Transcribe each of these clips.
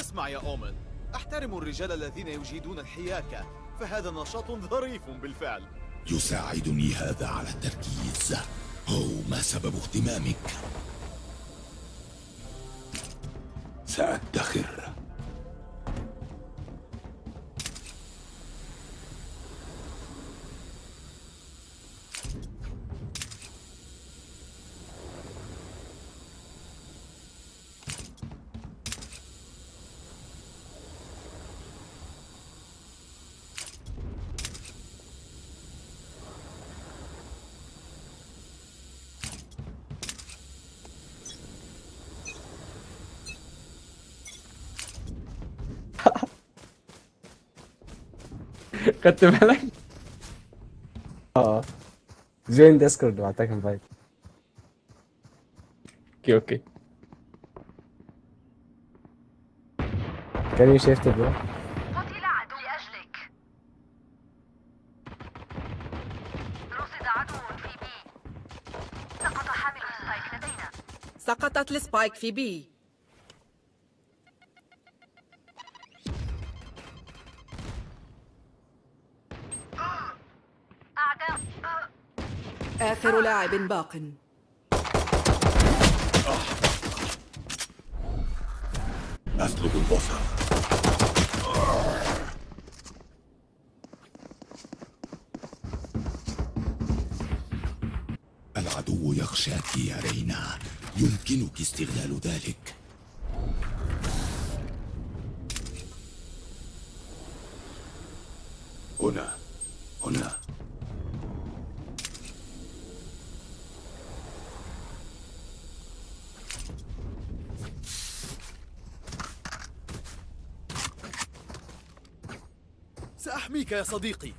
اسمع يا أومن أحترم الرجال الذين يجيدون الحياكة فهذا نشاط ظريف بالفعل يساعدني هذا على التركيز أو ما سبب اهتمامك؟ سأدخر خدت بالك؟ آه. join Discord وبعتك invite okay okay. can you shift bro قتل عدو لأجلك. رصد عدو في B. سقط حامل ال spike لدينا. سقطت ال spike في B. آخر لاعب باق. أسلب البصر. العدو يخشاك يا رينا. يمكنك استغلال ذلك. هنا. هنا. سأحميك يا صديقي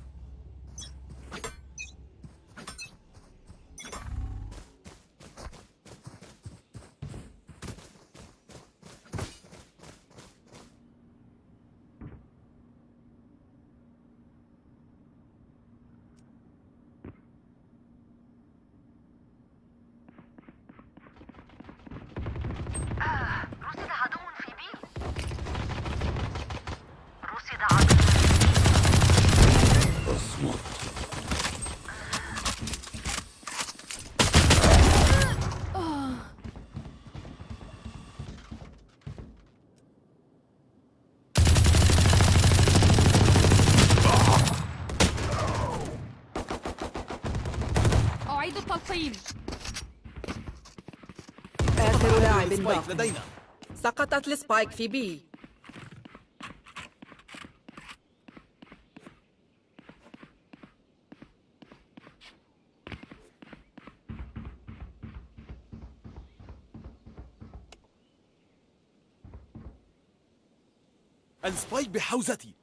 رصد عدو في بي رصد عدو اصمت التلقيم آخر لاعب باق لدينا. سقطت ال spike في B. ال spike بحوزتي.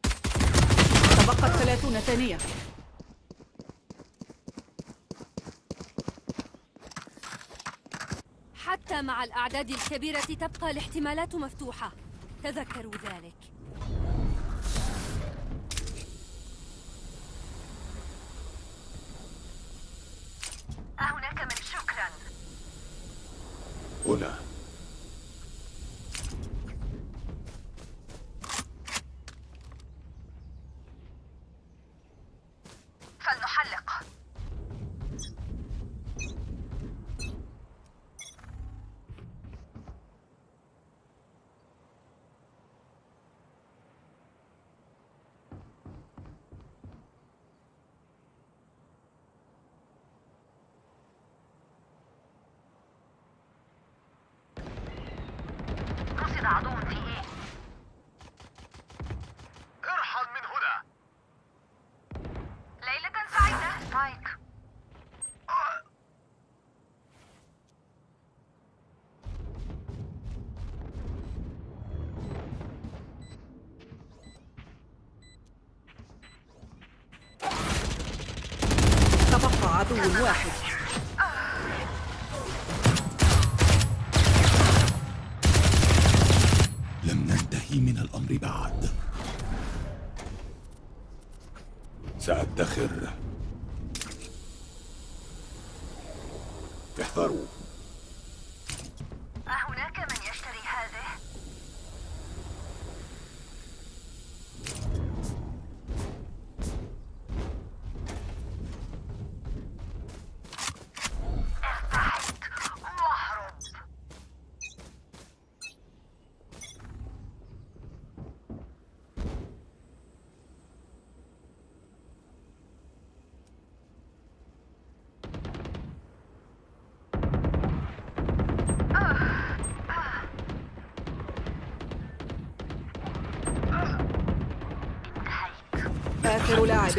تبقت 30 ثانية. حتى مع الأعداد الكبيرة تبقى الاحتمالات مفتوحة. تذكروا ذلك. أهناك من شكرا. هنا. رصد عدو في إيه ارحل من هنا ليلة سعيدة سبايك تبقى عدو واحد لم ننتهي من الأمر بعد سأدخر احذروا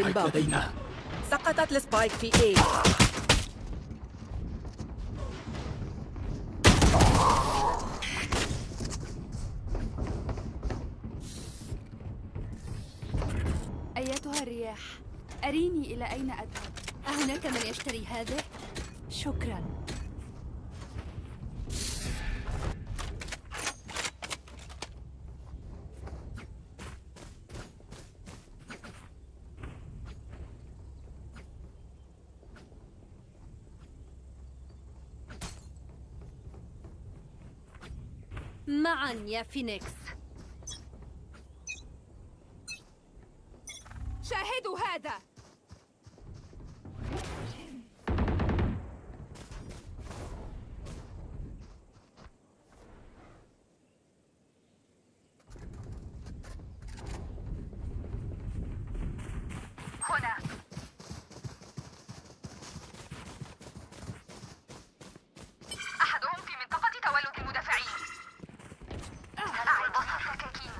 باق لدينا. سقطت السبايك في A. أيتها الرياح؟ أريني إلى أين أذهب؟ أهناك من يشتري هذه؟ شكرا. معا يا فينيكس شاهدوا هذا هنا أحدهم في منطقة تولد المدافعين أعي بصر سكاكين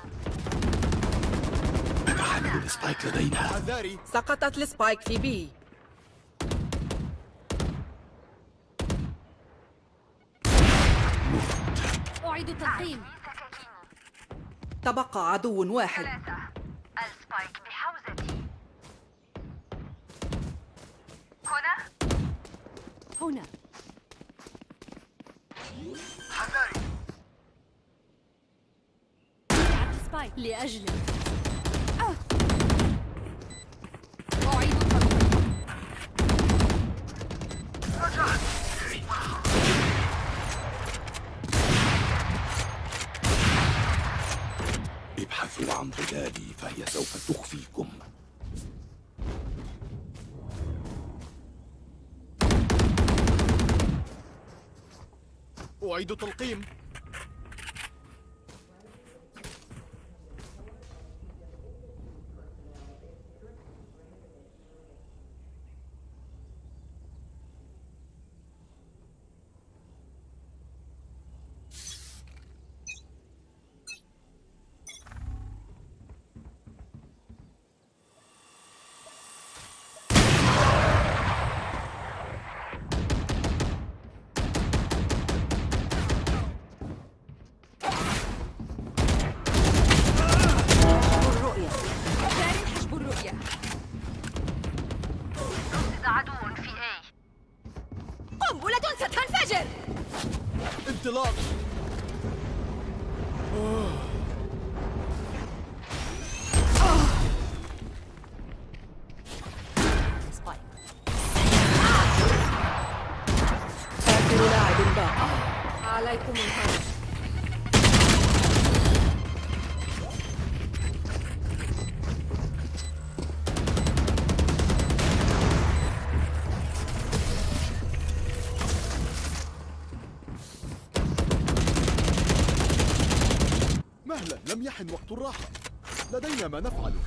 أنا حامل السبايك لدينا حذاري سقطت السبايك في B أعيد سكاكين تبقى عدو واحد. السبايك بحوزتي. هنا؟ هنا. حذاري سبايك لأجلك أعيد تلقيم. مهلا لم يحن وقت الراحة. لدينا ما نفعله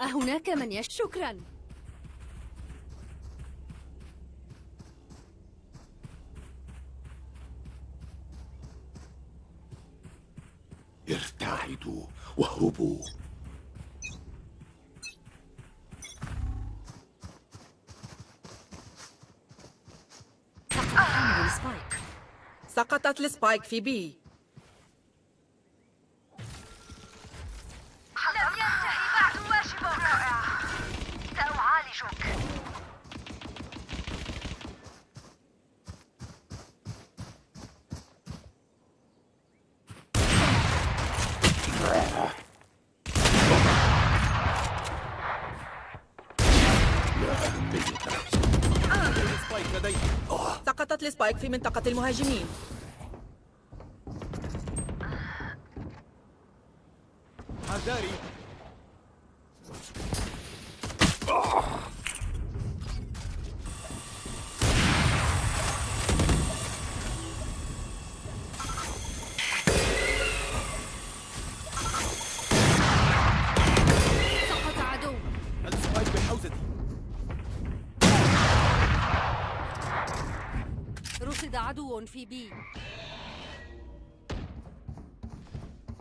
أهناك من يش شكرا. سقطت السبايك في لم ينتهي بعد واجبك سأعالجك. سقطت السبايك في منطقة المهاجمين. بحوزتي رصد عدو في بي.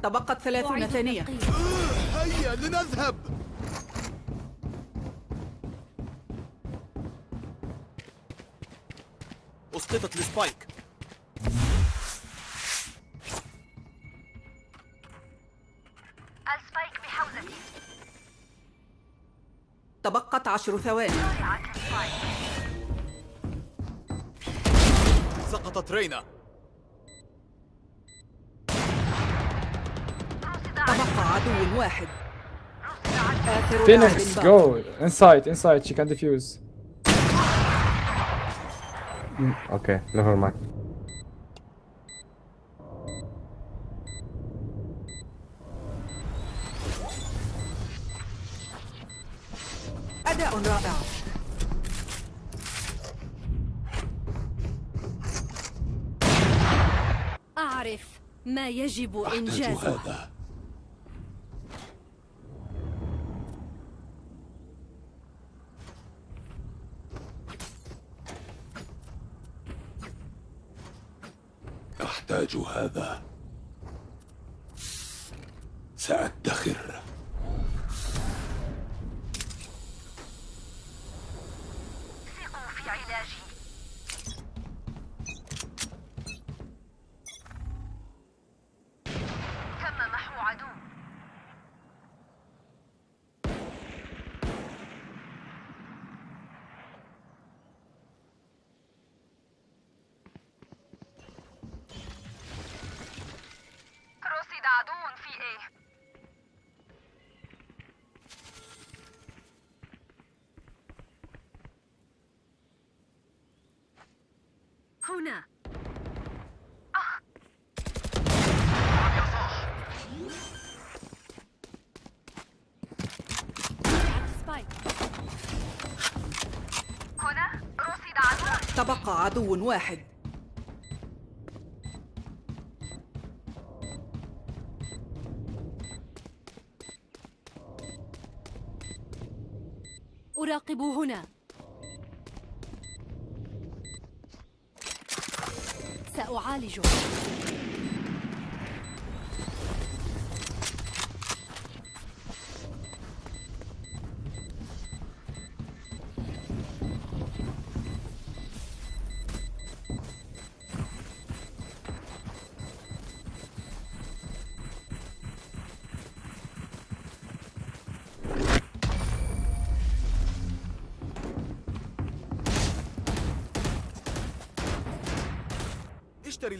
تبقت ثلاثون ثانية. هيا لنذهب. أسقطت السبايك السبايك بحوزتي تبقت عشر ثواني. سقطت رينا. عدو واحد Phoenix, go inside, inside. She can defuse. Mm, okay, never mind. أداء رائع أعرف ما يجب إنجازه Kobayashi. هنا. هنا رصد عدو. تبقى عدو واحد. أراقب هنا. سأعالجه.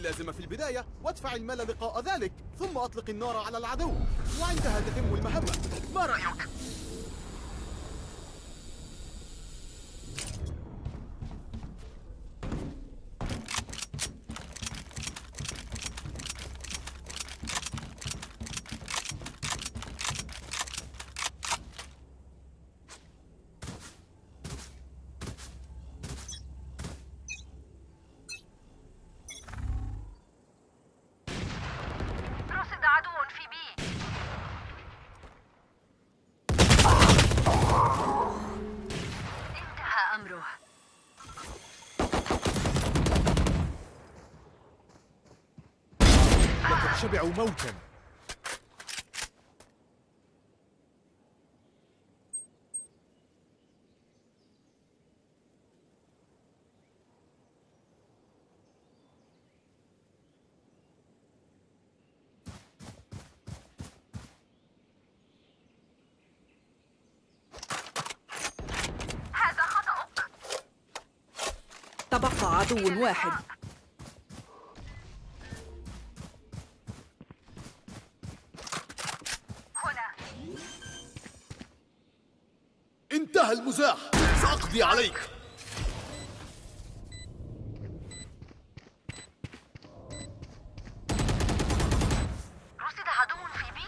اللازمة في البداية وادفع المال لقاء ذلك ثم أطلق النار على العدو وعندها تتم المهمة ما رأيك؟ رصد عدو في بي انتهى أمره شبعوا موتا. هذا خطأك. تبقى عدو واحد. سأقضي عليك. رصد عدو في بي.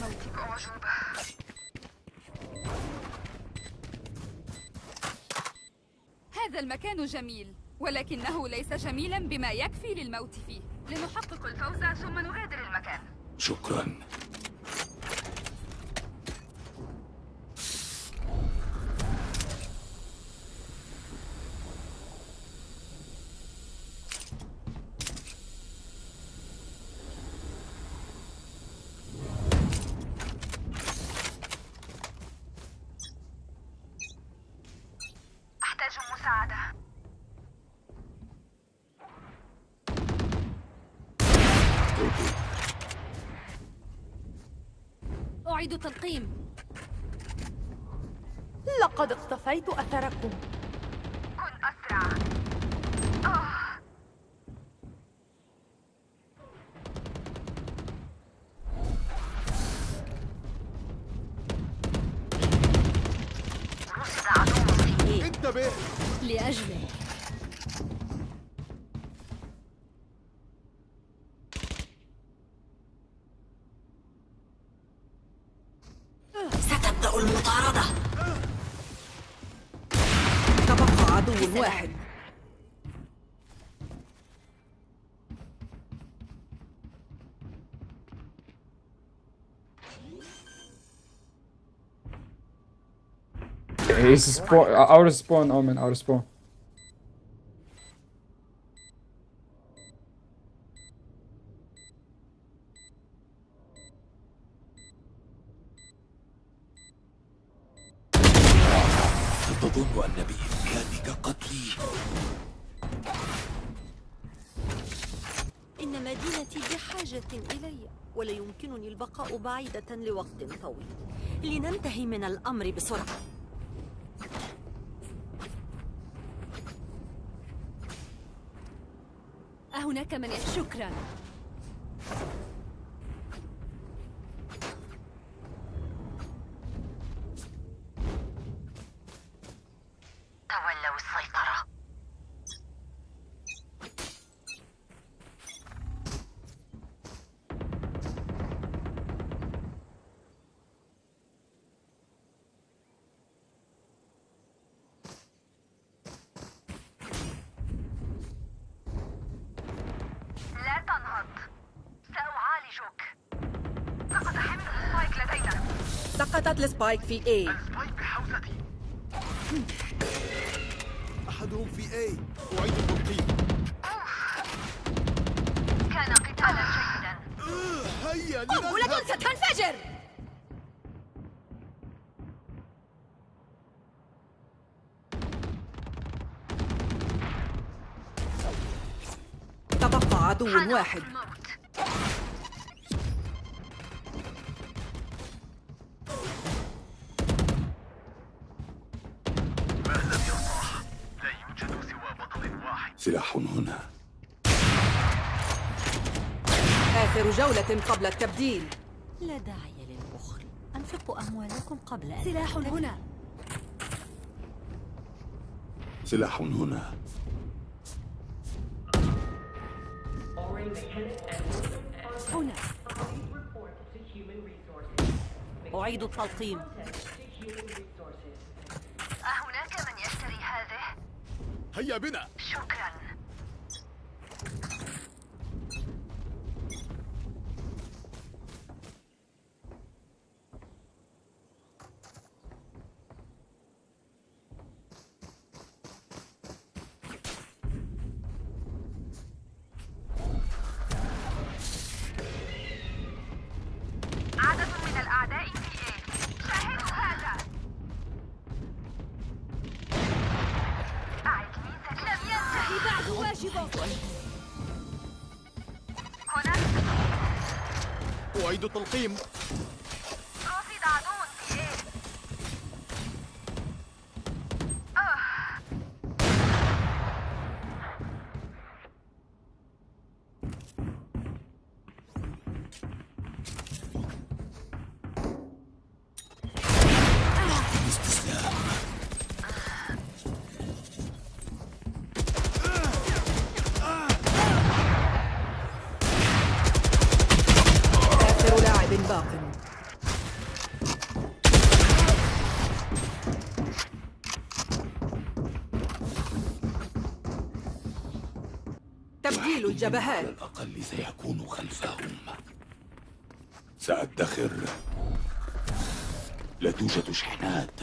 موتك أعجوبة هذا المكان جميل ولكنه ليس جميلا بما يكفي للموت فيه. لنحقق الفوز ثم نغادر المكان. أعيد تلقيم اقتفيت أثركم. He's spawn. uh, Out of spawn, Omen. Out of spawn. تظن أن بإمكانك قتلي إن مدينتي بحاجة إلي ولا يمكنني البقاء بعيدة لوقت طويل لننتهي من الأمر بسرعة أهناك من شكرا. ال spike في A. ال spike بحوزتي أحدهم في A. أعيد التلقيم كان قتالا جيدا هيا قنبلة ستنفجر. تبقى عدو واحد. سلاح هنا. آخر جولة قبل التبديل. لا داعي للبخل. أنفقوا أموالكم قبل أن سلاح هنا. سلاح هنا. هنا. أعيد التلقيم. أهناك من يشتري هذه؟ هيا بنا. شكرا. أعيد تبديل على الجبهات الأقل سيكون خلفهم. سأدخر. لا توجد شحنات.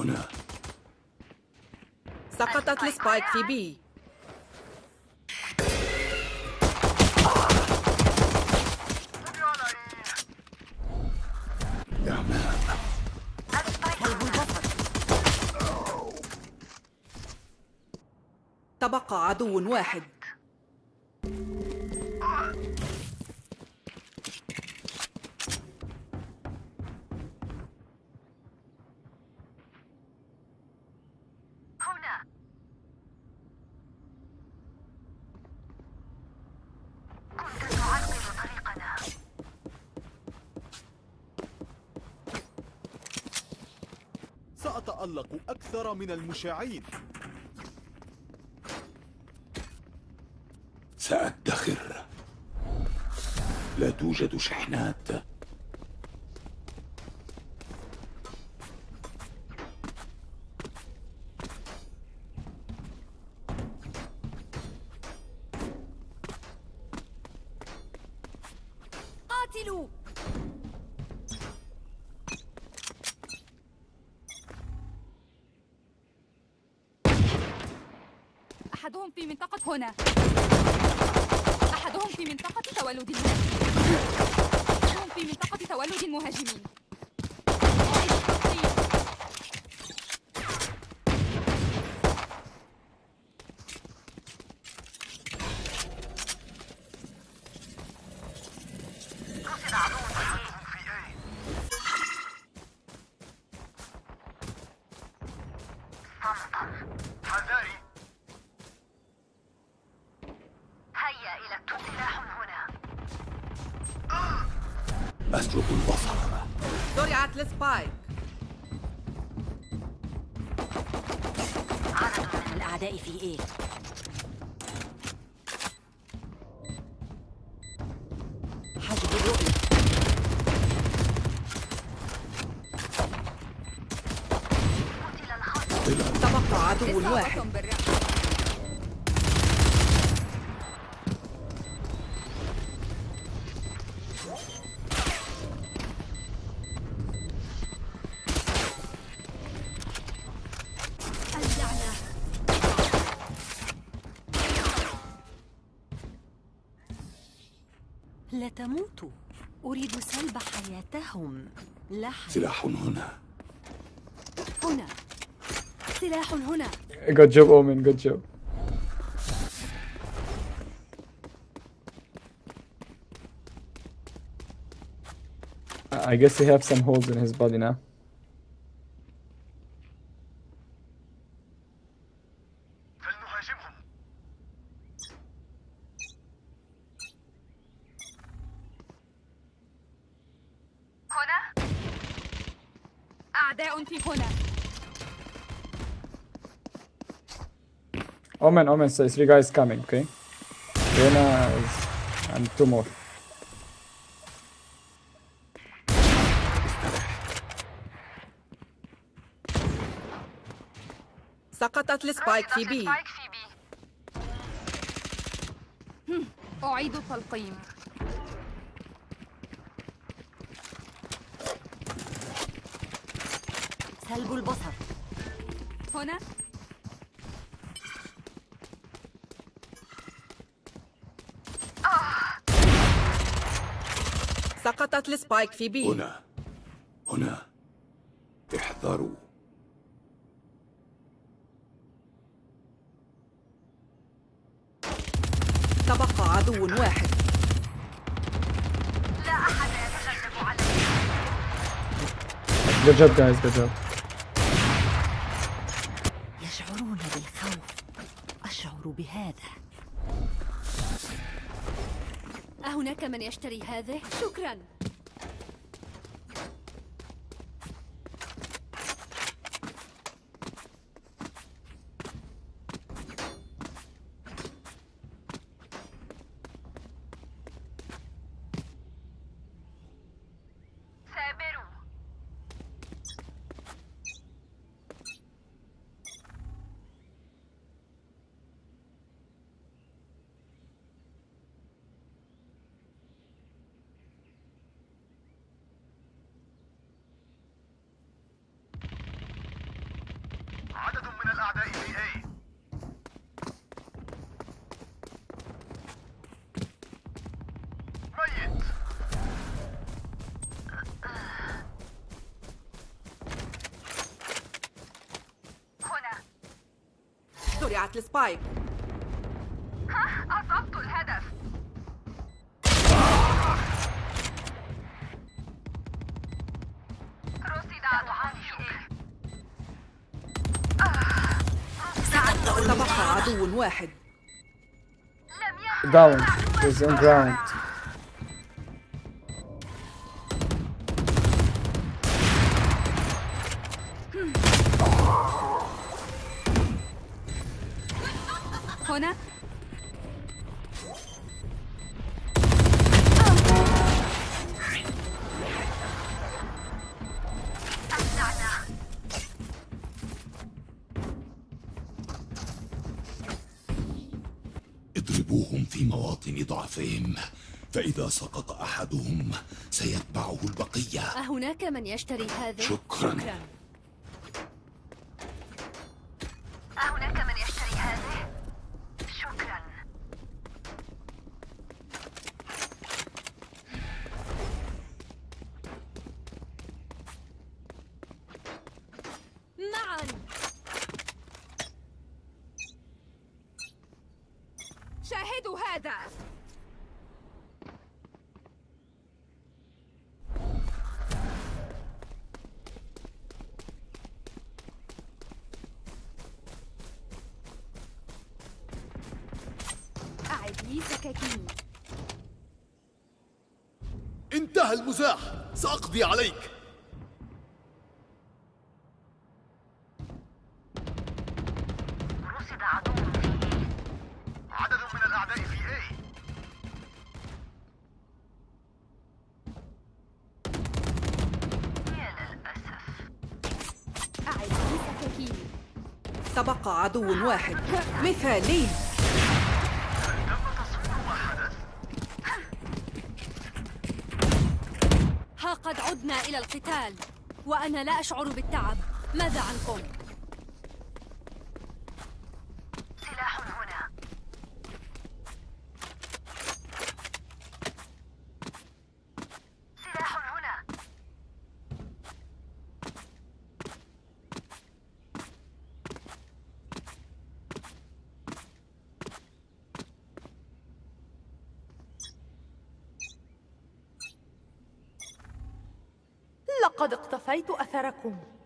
هنا. سقطت السبايك في بي. تبقى عدو واحد. أكثر من المشاعين. سأدخر. لا توجد شحنات قاتلوا أحدهم في منطقة هنا أحدهم في منطقة تولد المهاجمين أحدهم في منطقة تولد المهاجمين أعيد التقطيع. هيا إلى سلاح هنا أسلب البصر. زرعت السبايك عدد من الأعداء في إيه؟ حجب الرؤية. قتل الخصم تبقى عدو واحد. لا تموتوا أريد سلب حياتهم لا حياة سلاح هنا هنا سلاح هنا Good job, Omen. Good job. I guess he have some holes in his body now. هنا أعداء في هنا Omen, Omen, so three guys coming, okay? Reyna is... and two more. سقطت السبايك في بي أعيد التلقيم سلب البصر هنا سقطت السبايك في بي. هنا. هنا. احذروا. تبقى عدو واحد. لا أحد يتغلب علي. Good job, guys. Good job. يشعرون بالخوف. أشعر بهذا. أهناك من يشتري هذه؟ شكرا. الأعداء إيه؟ في إيه. A ميت. طيب. هنا زرعت السبايك. واحد لم يكن Down. He's on ground. اضربوهم في مواطن ضعفهم. فإذا سقط أحدهم سيتبعه البقية. أهناك من يشتري هذا؟ شكرا. هناك من يشتري هذه شكرا معا شاهدوا هذا أعد لي سكاكين انتهى المزاح سأقضي عليك. رصد عدو في إيه عدد من الأعداء في A. يا للأسف أعد تبقى عدو واحد. مثالي إلى القتال وأنا لا أشعر بالتعب ماذا عنكم؟ سلاح هنا سلاح هنا لقد اقتفيت أثركم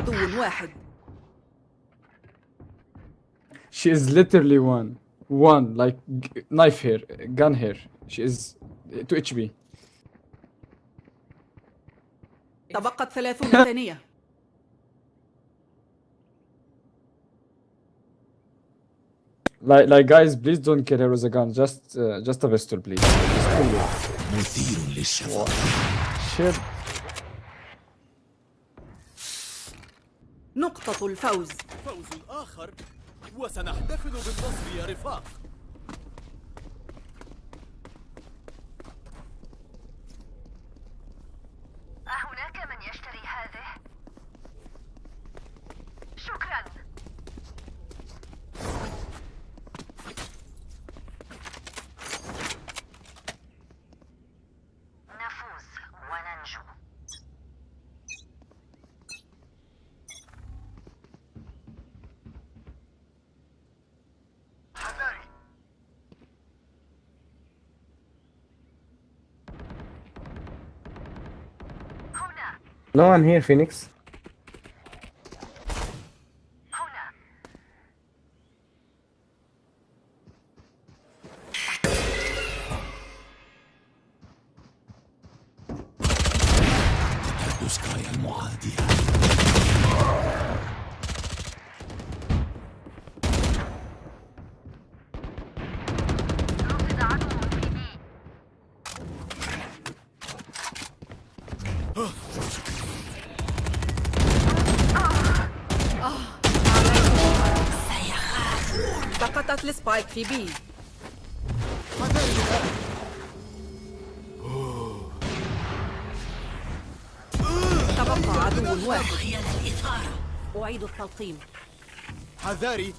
عدو واحد She is literally one. One. Like g- knife here. Gun here. She is 2 HP. تبقت ثلاثون ثانية Like, like guys, please don't kill her with a gun. Just, uh, just a pistol, please. Just kill her. مثير للشفقة نقطة الفوز. فوز آخر وسنحتفل بالنصر يا رفاق. No one here, Phoenix. بي تبقى عدو واحد. أعيد التلقيم. حذاري